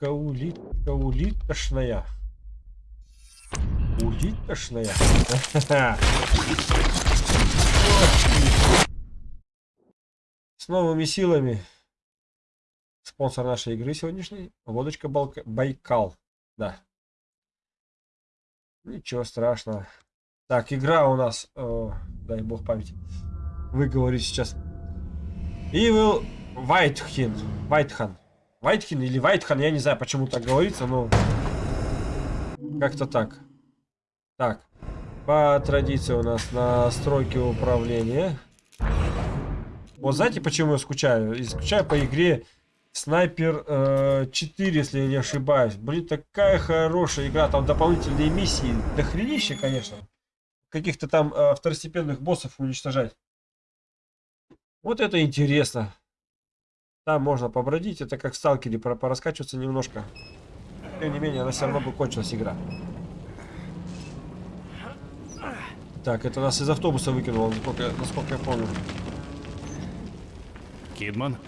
улитка, улитка, улитошная. Улитошная. С новыми силами. Спонсор нашей игры сегодняшней. Водочка Балка... Байкал. Да. Ничего страшного. Так, игра у нас... Э, дай бог памяти. Вы говорите сейчас. Evil Whitehin. Whitehan. Whitehin или Whitehan, я не знаю, почему так говорится, но... Как-то так. Так. По традиции у нас настройки управления. Вот знаете, почему я скучаю? Я скучаю по игре Снайпер э, 4, если я не ошибаюсь. Блин, такая хорошая игра. Там дополнительные миссии. Дохренище, конечно. Каких-то там э, второстепенных боссов уничтожать. Вот это интересно. Там можно побродить. Это как в сталкере, пораскачиваться немножко. Тем не менее, она все равно бы кончилась игра. Так, это нас из автобуса выкинуло, насколько, насколько я помню. Кидман?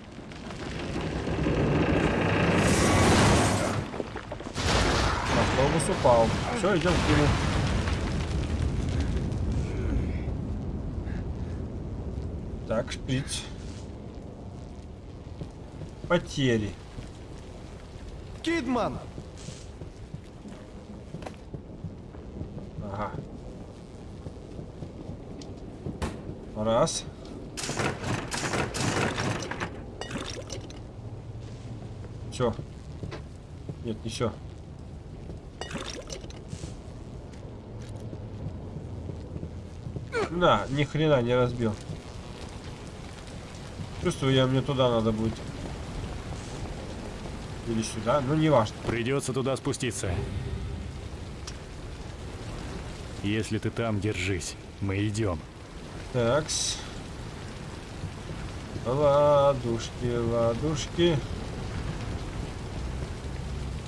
Автобус упал. Все, идем к нему. Так, шприц. Потери. Кидман! Ага. Раз. Все. Нет, не все. Да, ни хрена не разбил. Чувствую я, мне туда надо будет. Или сюда, ну не важно. Придется туда спуститься. Если ты там, держись. Мы идем. Такс. Ладушки, ладушки.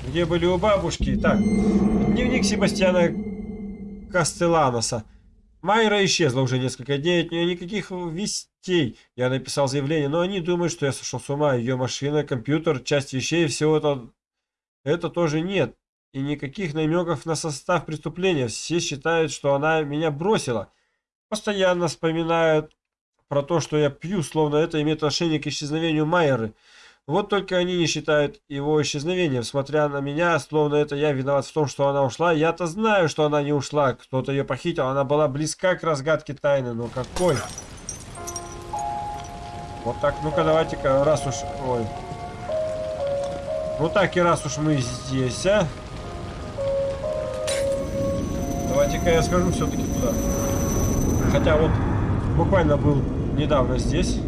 Где были у бабушки? Так, дневник Себастьяна Кастеланоса. Майра исчезла уже несколько дней, от нее никаких вестей. Я написал заявление, но они думают, что я сошел с ума. Ее машина, компьютер, часть вещей, всего это, это тоже нет. И никаких намеков на состав преступления. Все считают, что она меня бросила. Постоянно вспоминают про то, что я пью, словно это имеет отношение к исчезновению Майеры. Вот только они не считают его исчезновением, смотря на меня, словно это я виноват в том, что она ушла. Я-то знаю, что она не ушла, кто-то ее похитил, она была близка к разгадке тайны, но какой? Вот так, ну-ка давайте-ка, раз уж... Ой. Ну так и раз уж мы здесь, а? Давайте-ка я схожу все-таки туда. Хотя вот буквально был недавно здесь.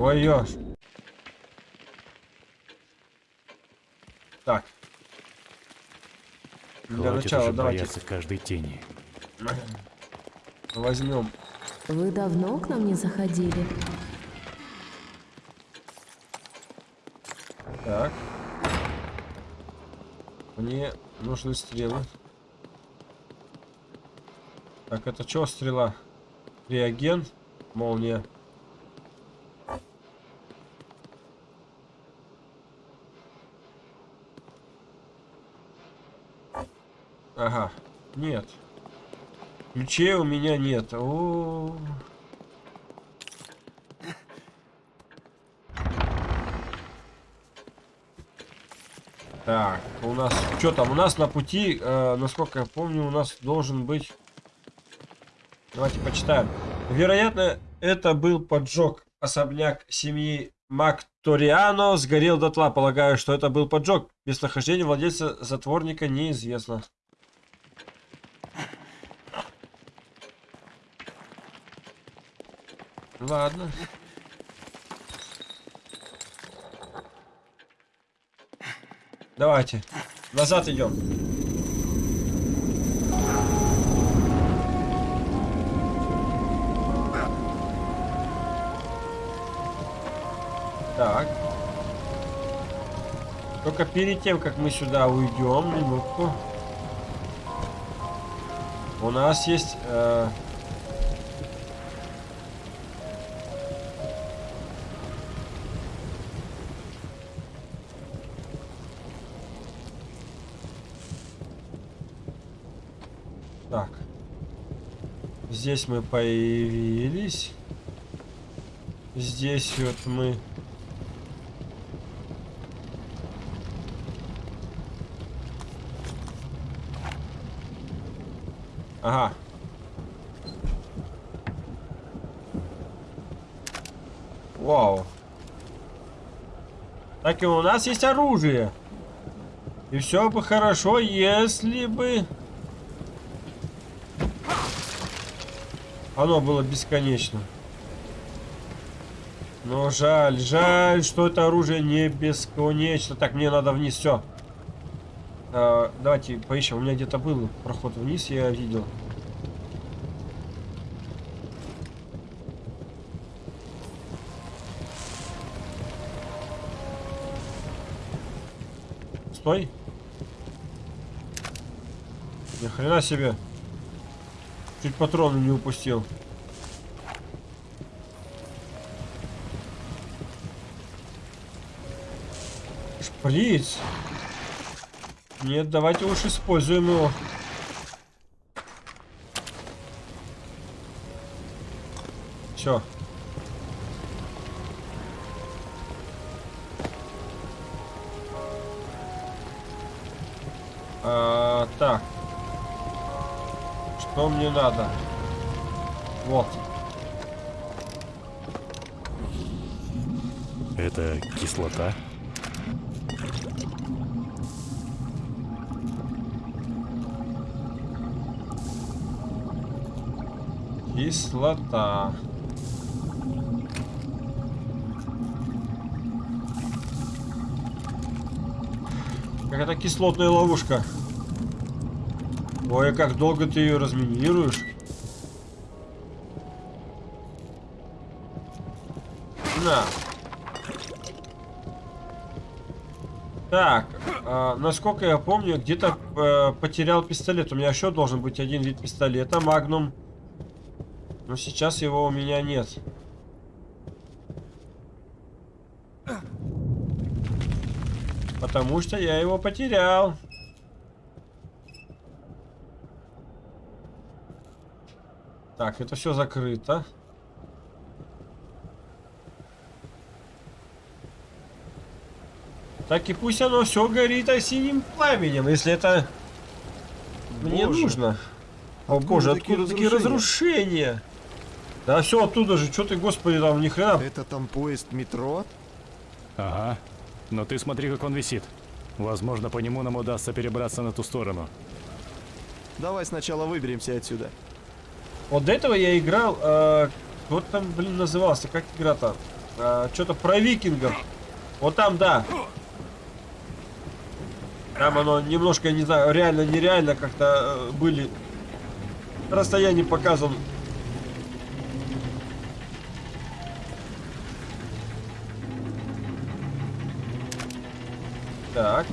Ой, ешь. Так. Для Хватит начала уже давайте каждой тени. возьмем. Вы давно к нам не заходили? Так. Мне нужны стрелы. Так, это что стрела? Реагент, молния. Ага, нет. Ключей у меня нет. О. Так, у нас... Что там? У нас на пути, э, насколько я помню, у нас должен быть... Давайте почитаем. Вероятно, это был поджог. Особняк семьи Макториано сгорел дотла. Полагаю, что это был поджог. Местонахождение владельца затворника неизвестно. Ладно. Давайте. Назад идем. Так. Только перед тем, как мы сюда уйдем, минутку. У нас есть... Э Здесь мы появились. Здесь вот мы... Ага. Вау. Так и у нас есть оружие. И все бы хорошо, если бы... Оно было бесконечно. Но жаль, жаль, что это оружие не бесконечно. Так, мне надо вниз, все. А, давайте поищем. У меня где-то был проход вниз, я видел. Стой. Ни хрена себе. Чуть патроны не упустил. Шприц. Нет, давайте уж используем его. Все. Мне надо? Вот. Это кислота? Кислота. Какая-то кислотная ловушка. Ой, как долго ты ее разминируешь? На. Так, а, насколько я помню, где-то э, потерял пистолет. У меня еще должен быть один вид пистолета, Магнум. Но сейчас его у меня нет. Потому что я его потерял. Так, это все закрыто. Так и пусть оно все горит синим пламенем, если это мне Боже. нужно. О Откуда боже, такие откуда такие разрушения? Да все оттуда же, что ты, господи, там ни хрена. Это там поезд метро? Ага. Но ты смотри, как он висит. Возможно, по нему нам удастся перебраться на ту сторону. Давай сначала выберемся отсюда. Вот до этого я играл, э, вот там, блин, назывался, как игра-то? Э, Что-то про викингов. Вот там, да. Там оно немножко, не знаю, реально, нереально как-то э, были расстояние показан. Так.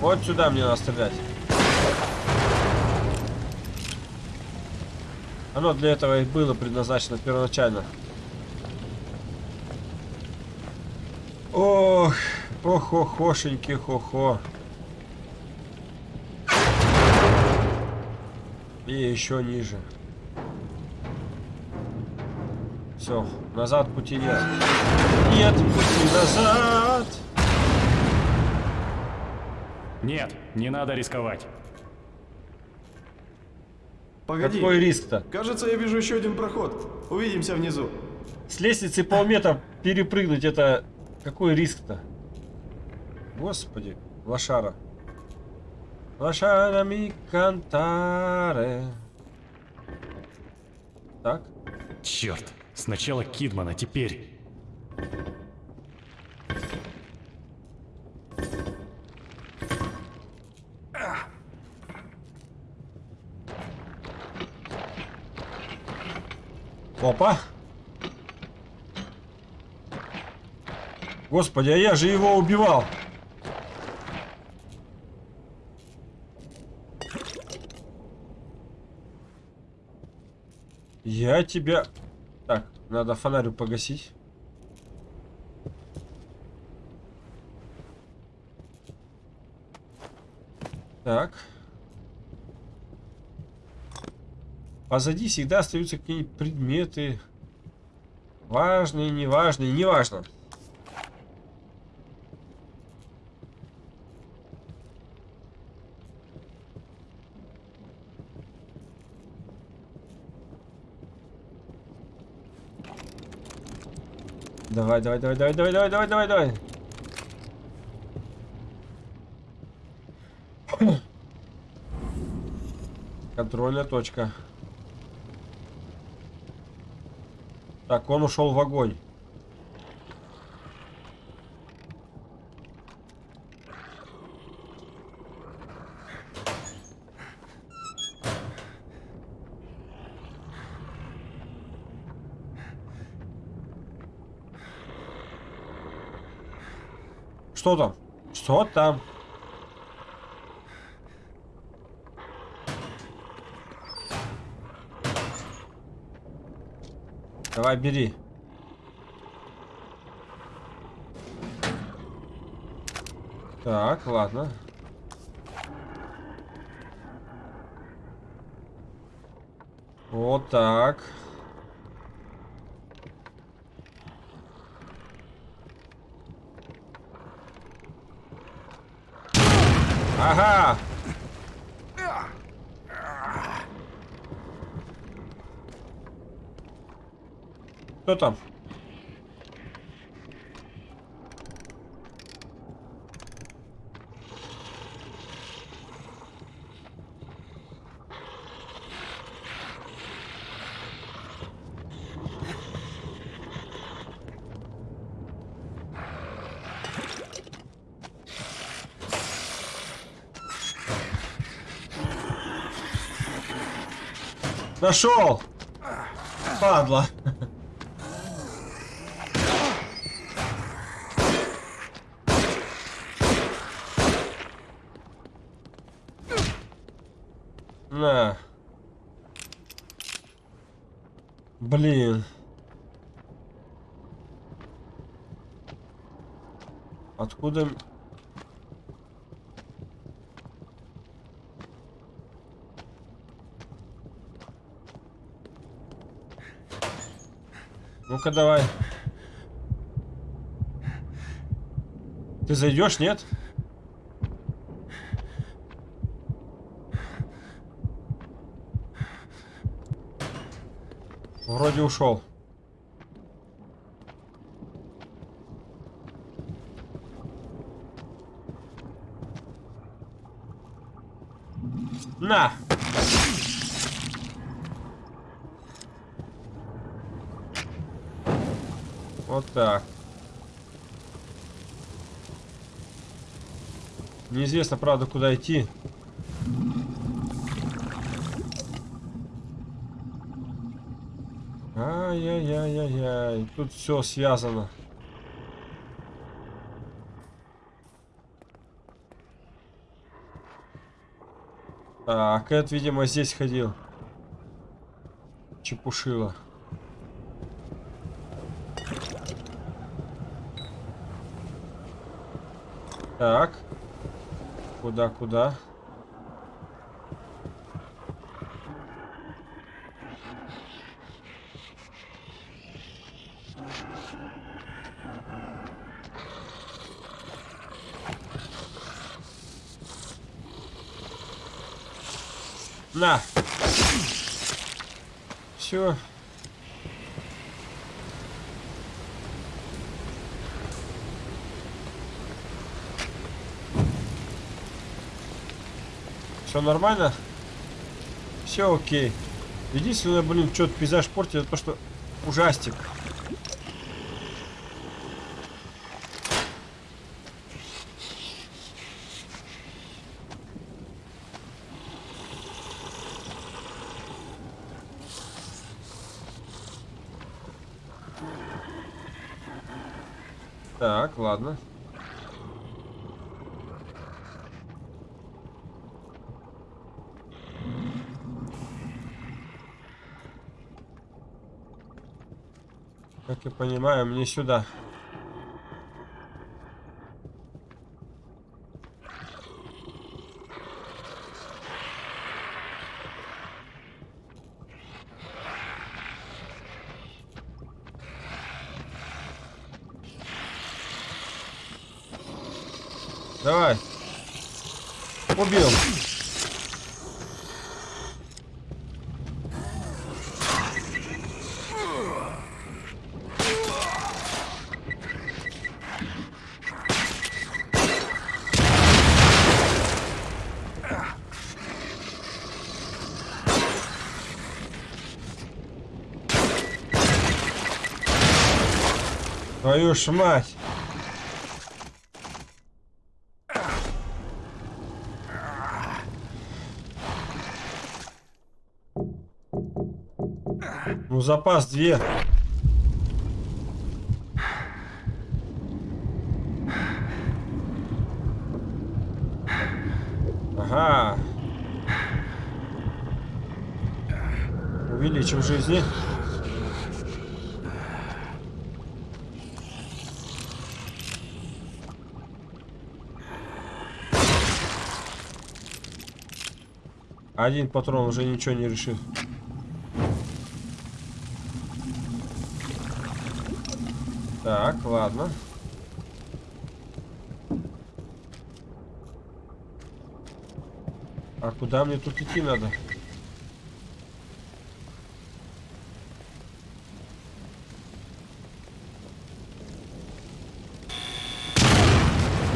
Вот сюда мне надо стрелять. Оно для этого и было предназначено первоначально. Ох, ох-охошеньки, хо-хо. И еще ниже. Все, назад пути нет. Нет пути назад. Нет, не надо рисковать. Погоди. Какой риск-то? Кажется, я вижу еще один проход. Увидимся внизу. С лестницы полметра перепрыгнуть это... Какой риск-то? Господи, лошара. Лошара ми кантаре. Так. Черт. Сначала Кидман, а теперь... Опа. Господи, а я же его убивал. Я тебя... Так, надо фонарю погасить. Так. Позади всегда остаются какие-нибудь предметы. Важные, неважные, неважно. Давай, давай, давай, давай, давай, давай, давай, давай, давай. Контрольная точка. Так, он ушел в огонь. Что там? Что там? Давай, бери. Так, ладно. Вот так. Ага! Кто там? Нашел! Падла. На. Блин. Откуда... Ну-ка давай. Ты зайдешь, нет? Вроде ушел. На! Вот так. Неизвестно, правда, куда идти. Ай-яй-яй-яй-яй. Тут все связано. Так, Эд, видимо, здесь ходил. Чепушила. Так. Куда, куда? На. Все. Все нормально? Все окей. Единственное, блин, что-то пейзаж портит, это то, что ужастик. понимаю, мне сюда. Давай. Убил. Твою ж мать. Ну, запас две. Ага. Увеличим жизни. Один патрон уже ничего не решит. Так, ладно. А куда мне тут идти надо?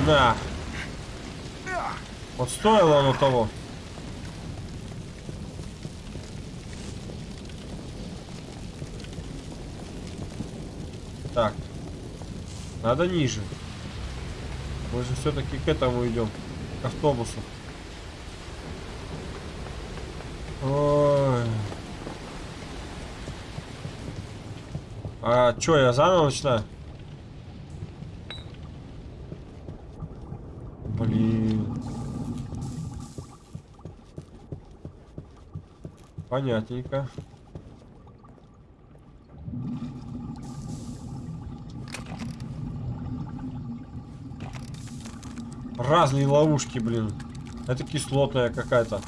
На. Вот стоило оно того. Так. Надо ниже. Мы же все-таки к этому идем. К автобусу. Ой. А чё, я заново начинаю? Блин. Понятненько. Разные ловушки, блин. Это кислотная какая-то.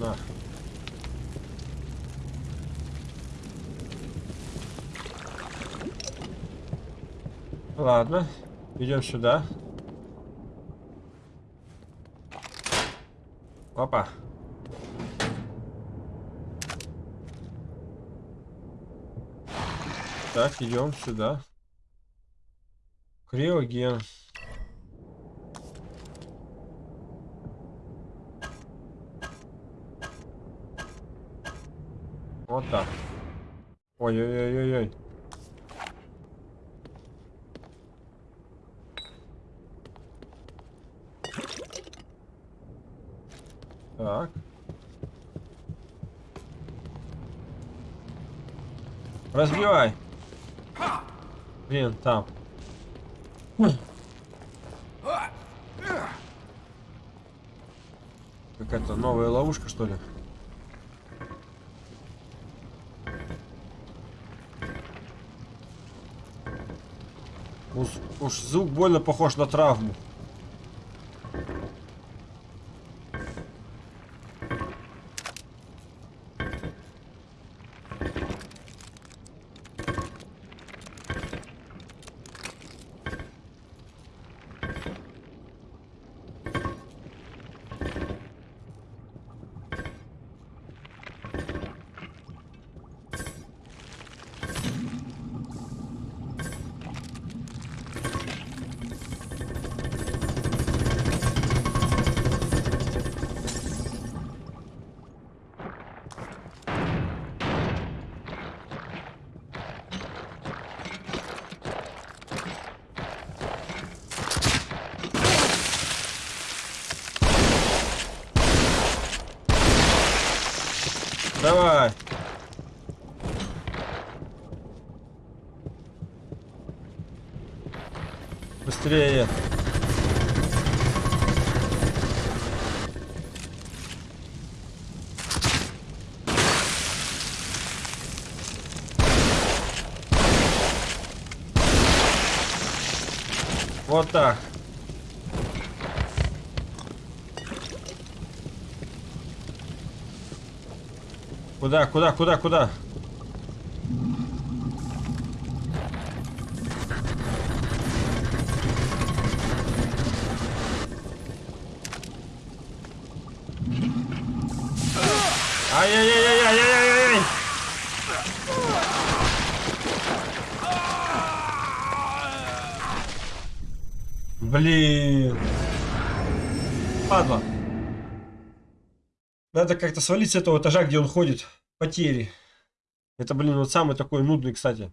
На. Ладно, идем сюда. Опа. Так, идем сюда. Криоген. Вот так. Ой-ой-ой-ой-ой. Так. Разбивай. Блин, там. Какая-то новая ловушка, что ли? Уж, звук больно похож на травму. быстрее. Вот так. Куда, куда, куда, куда? Ай-яй-яй-яй-яй-яй-яй! Блин. Падла. Надо как-то свалить с этого этажа, где он ходит. Потери. Это, блин, вот самый такой нудный, кстати.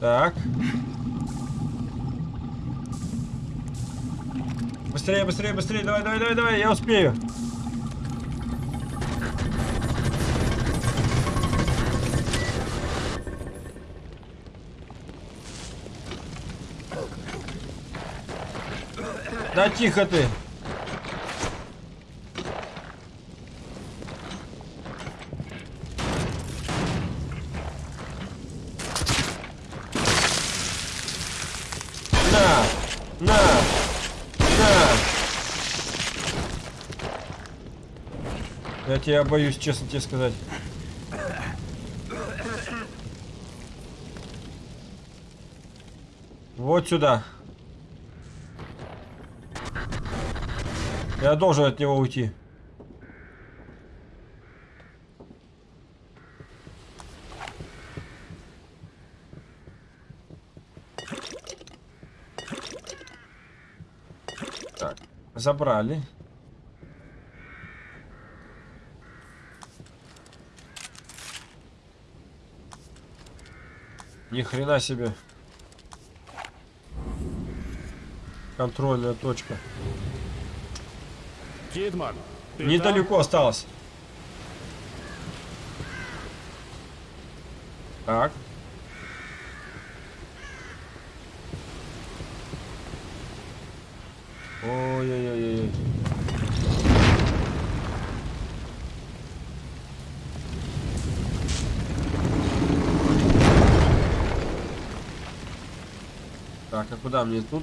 Так. Быстрее, быстрее, быстрее, давай, давай, давай, давай, я успею. Да тихо ты. Я тебя боюсь, честно тебе сказать. Вот сюда. Я должен от него уйти. Так, забрали. Ни хрена себе. Контрольная точка. Кидман, Недалеко осталось. Так. Ой-ой-ой-ой. А куда мне тут?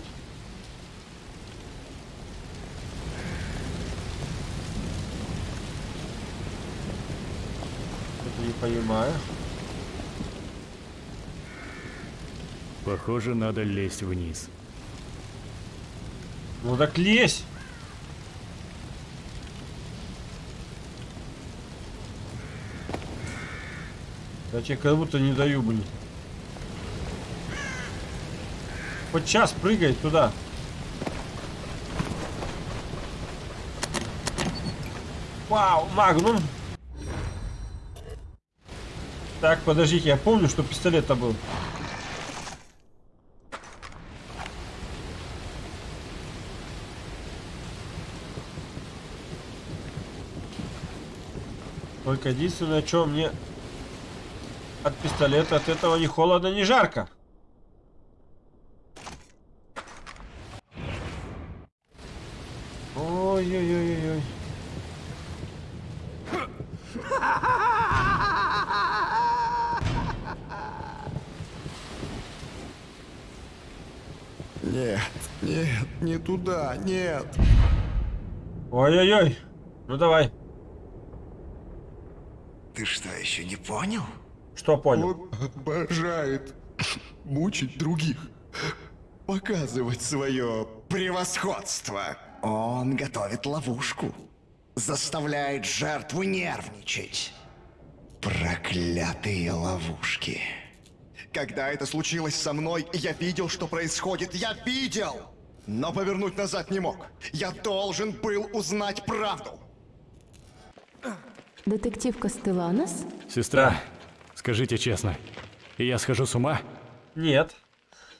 Что-то не понимаю. Похоже, надо лезть вниз. Ну так лезь! Я тебе как будто не даю, блин. Хоть час прыгай туда. Вау, магнум. Так, подождите, я помню, что пистолет-то был. Только единственное, что мне от пистолета от этого ни холодно, ни жарко. Ой-ой-ой-ой. Нет, нет, не туда, нет. Ой-ой-ой. Ну давай. Ты что, еще не понял? Что понял? Он обожает мучить других. показывать свое Превосходство! Он готовит ловушку. Заставляет жертву нервничать. Проклятые ловушки. Когда это случилось со мной, я видел, что происходит. Я видел! Но повернуть назад не мог. Я должен был узнать правду. Детектив Костеланос? Сестра, скажите честно, я схожу с ума? Нет.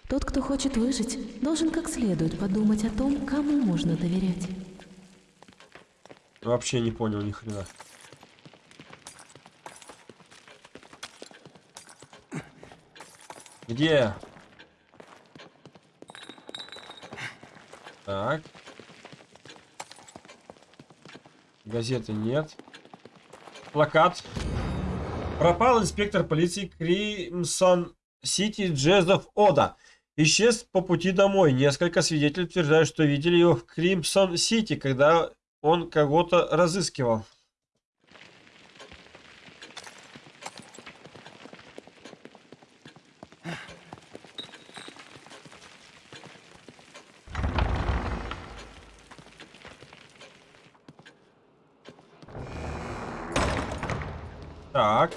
Тот, кто хочет выжить, должен как следует подумать о том, кому можно доверять. Вообще не понял ни хрена. Где? Так. Газеты нет. Плакат. Пропал инспектор полиции Кримсон Сити Джезов Ода. Исчез по пути домой. Несколько свидетелей утверждают, что видели его в Кримсон Сити, когда он кого-то разыскивал. Так.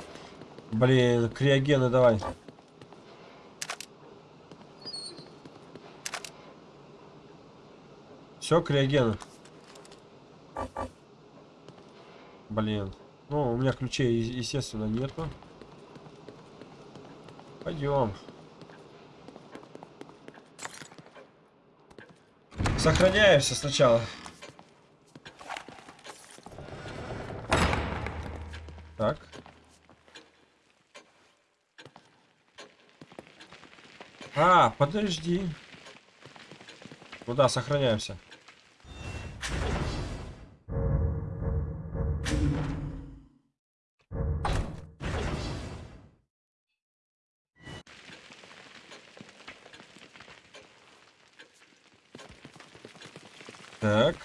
Блин, криогены давай. Все, криогены. Блин. Ну, у меня ключей, естественно, нету. Пойдем. Сохраняемся сначала. Так. А, подожди. Куда сохраняемся? Так.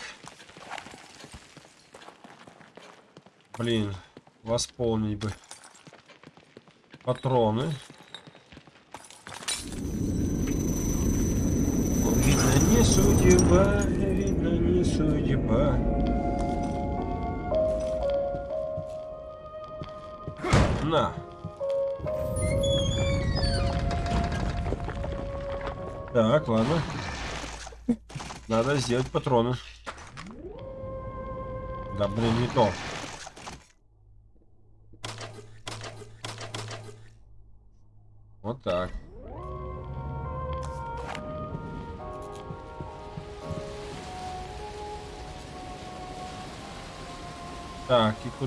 Блин, восполнить бы. Патроны. Видно, не судьба, видно, не судьба. На. Так, ладно. Надо сделать патроны. Да, блин, не то.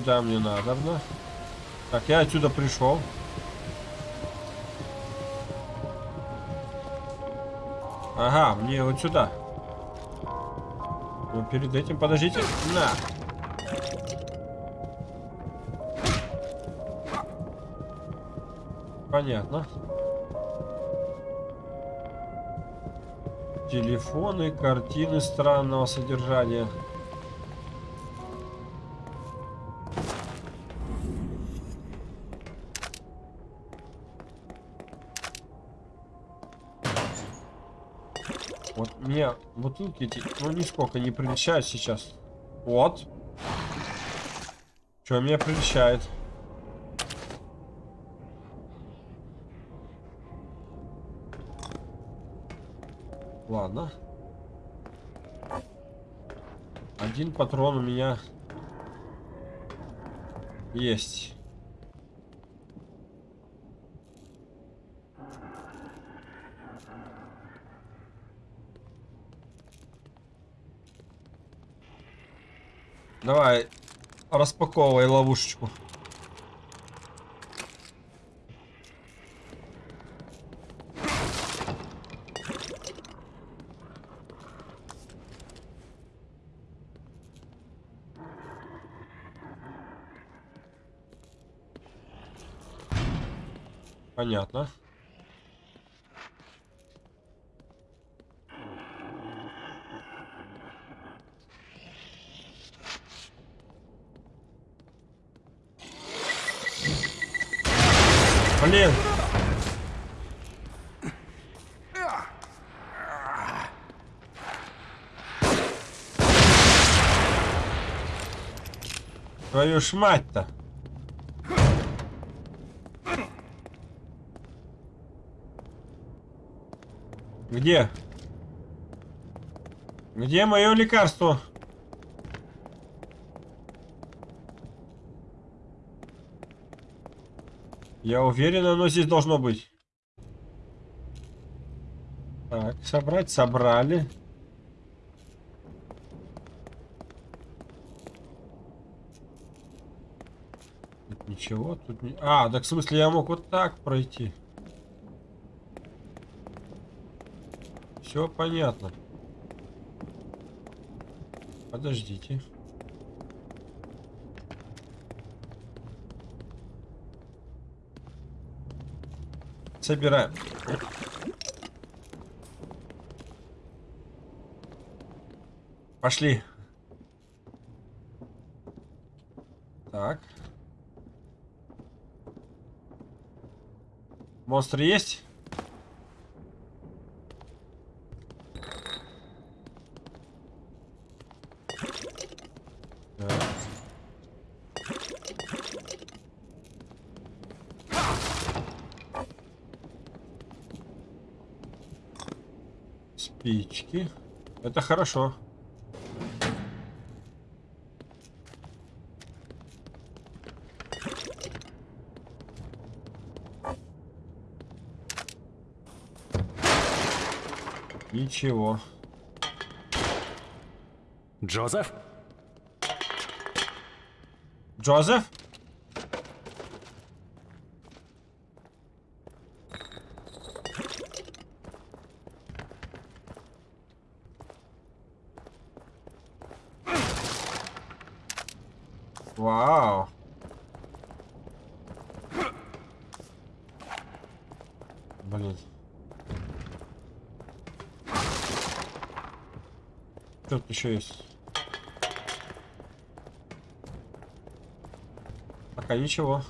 Куда мне надо? Так, я отсюда пришел. Ага, мне вот сюда. Но перед этим подождите. На. Понятно. Телефоны, картины странного содержания. Вот мне бутылки эти, ну, нисколько не приличают сейчас. Вот. Что меня приличает? Ладно. Один патрон у меня есть. Давай, распаковывай ловушечку. Понятно. Блин. Твою ж мать-то. Где? Где мое лекарство? Я уверен, оно здесь должно быть. Так, собрать, собрали. Тут ничего, тут не... А, так в смысле я мог вот так пройти. Все понятно. Подождите. Собираем. Пошли. Так. Монстры есть? Спички. Это хорошо. Ничего. Джозеф? Джозеф? Вау. Блин. Что тут еще есть? Пока ничего.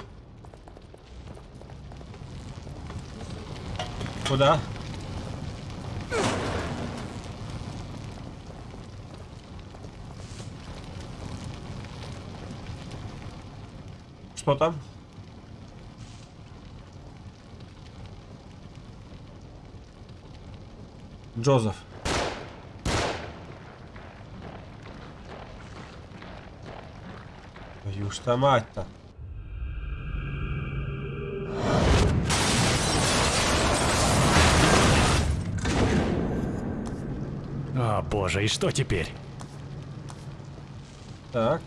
Куда? Что там? Джозеф. Ж мать-то. О, боже, и что теперь? Так.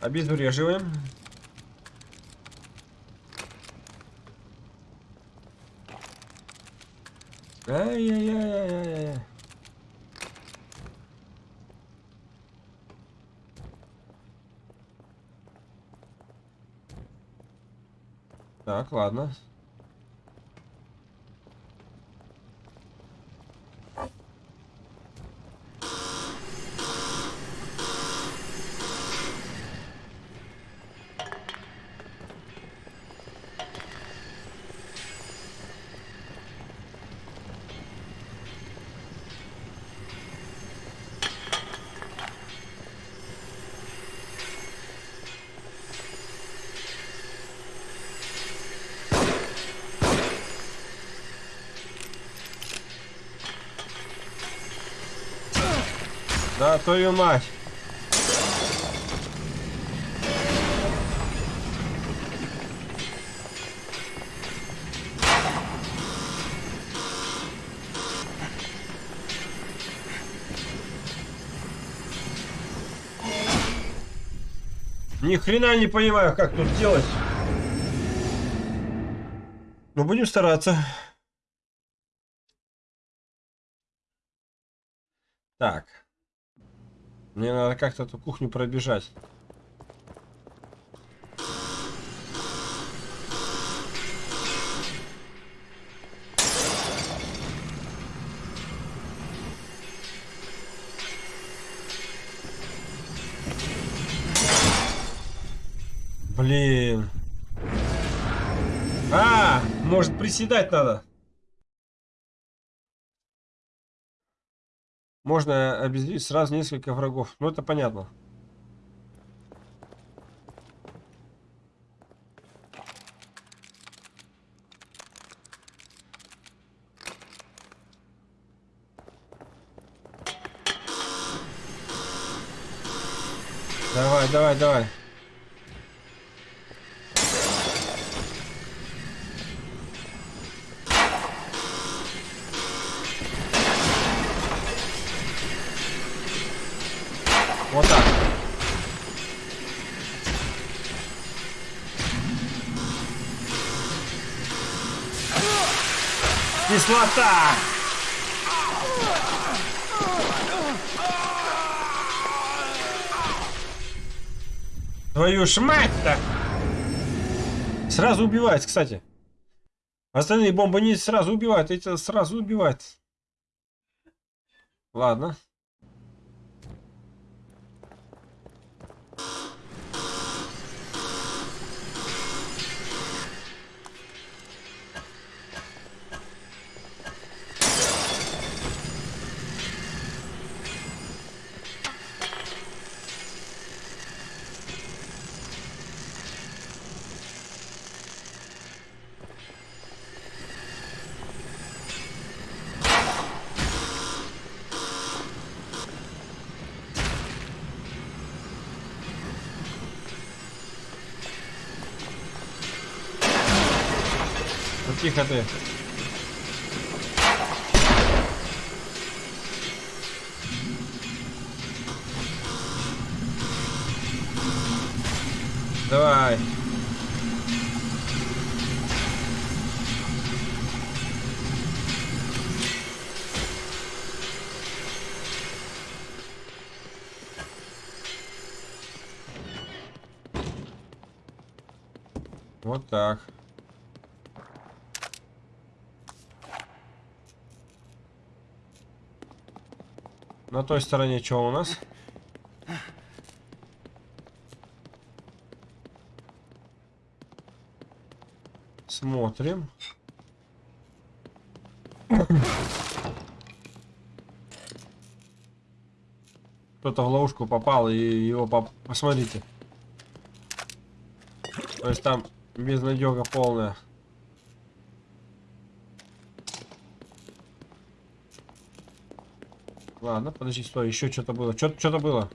Обезвреживаем. Ай-яй-яй-яй-яй. Так, ладно. Да, твою мать. Ни хрена не понимаю, как тут делать. Но будем стараться. Так. Мне надо как-то эту кухню пробежать. Блин. А, может приседать надо. Можно обезвредить сразу несколько врагов. Ну, это понятно. Давай, давай, давай. Кислота! Твою ж мать-то! Сразу убивает, кстати. Остальные бомбы не сразу убивают, эти сразу убивают. Ладно. Ты. Давай. Вот так. На той стороне что у нас? Смотрим. Кто-то в ловушку попал и его поп- посмотрите. То есть там безнадега полная. Ладно, подожди, стой, еще что-то было. Что-то что было.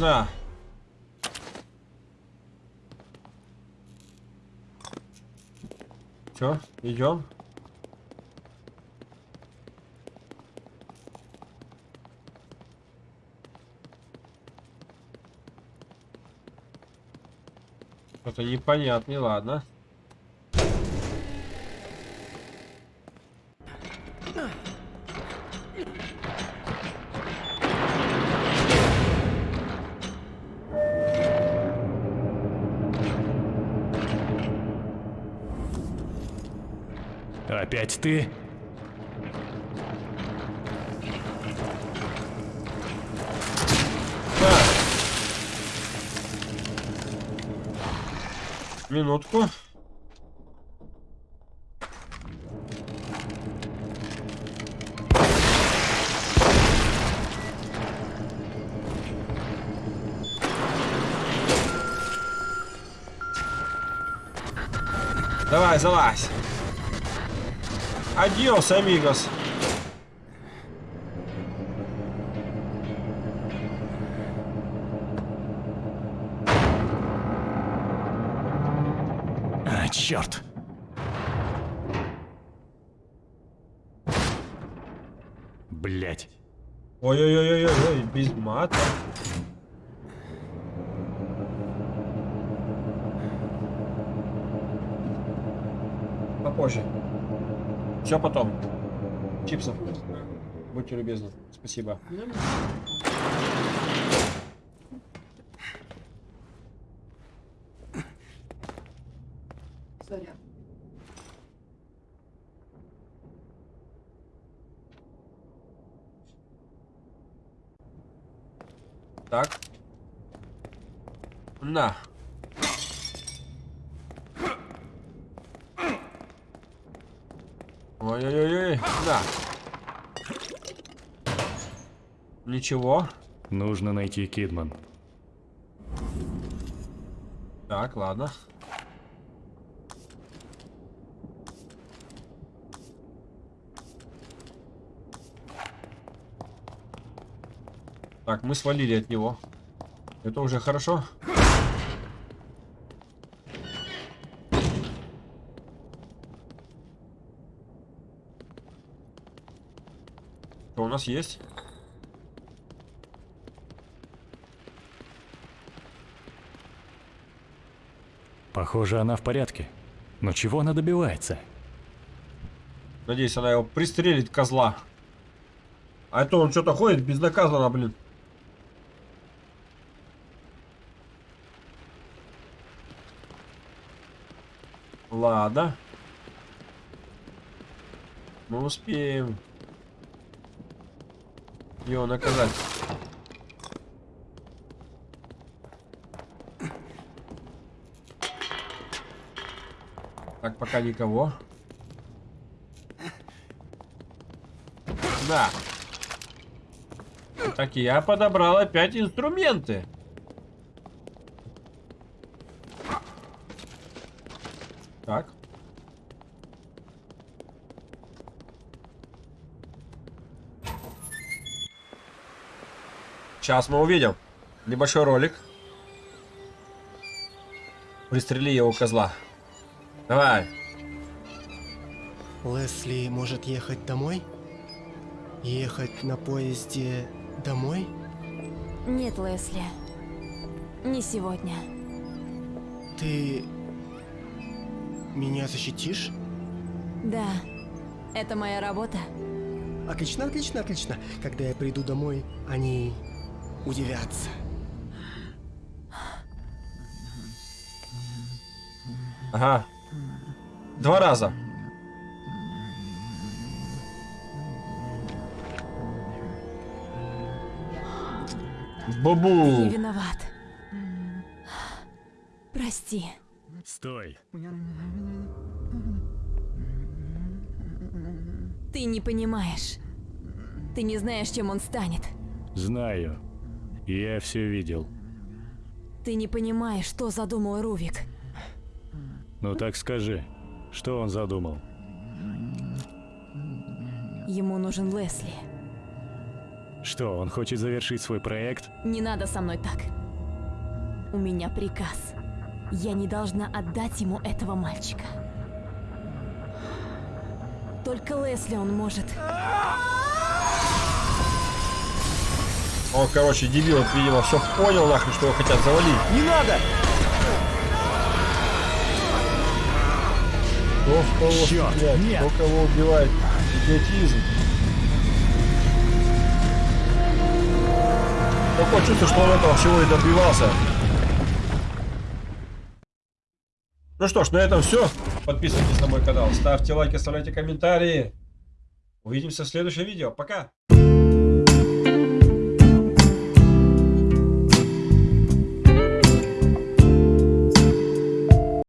На. Че, идем? Что-то непонятно, ладно. Ты? Так. Минутку. Давай, залазь. Адьос, амигос. А, черт. Блять. Ой-ой-ой-ой-ой, без мата. Все потом. Чипсов. Будьте любезны. Спасибо. Сорян. Так. На. Ой-ой-ой, да. Ничего. Нужно найти Кидман. Так, ладно. Так, мы свалили от него. Это уже хорошо. Нас есть? Похоже, она в порядке. Но чего она добивается? Надеюсь, она его пристрелит, козла. А это он что-то ходит безнаказанно, блин. Ладно. Мы успеем его наказать. Так, пока никого. Да. Так, я подобрал опять инструменты. Так. Сейчас мы увидим. Небольшой ролик. Пристрели его козла. Давай. Лесли может ехать домой? Ехать на поезде домой? Нет, Лесли. Не сегодня. Ты меня защитишь? Да, это моя работа. Отлично, отлично, отлично. Когда я приду домой, они удивятся. Ага. Два раза. Ты Бабу. виноват. Прости. Стой. Ты не понимаешь. Ты не знаешь, чем он станет. Знаю. Я все видел. Ты не понимаешь, что задумал Рувик. Ну так скажи, что он задумал? Ему нужен Лесли. Что, он хочет завершить свой проект? Не надо со мной так. У меня приказ. Я не должна отдать ему этого мальчика. Только Лесли он может. Он, короче, дебил, вот, видимо, все понял, нахрен, что его хотят завалить. Не надо! Кто в кого Чёрт, стреляет, нет. кто кого убивает. Идиотизм. Такое чувство, что он этого всего и добивался. Ну что ж, на этом все. Подписывайтесь на мой канал, ставьте лайки, оставляйте комментарии. Увидимся в следующем видео. Пока!